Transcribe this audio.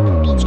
lubić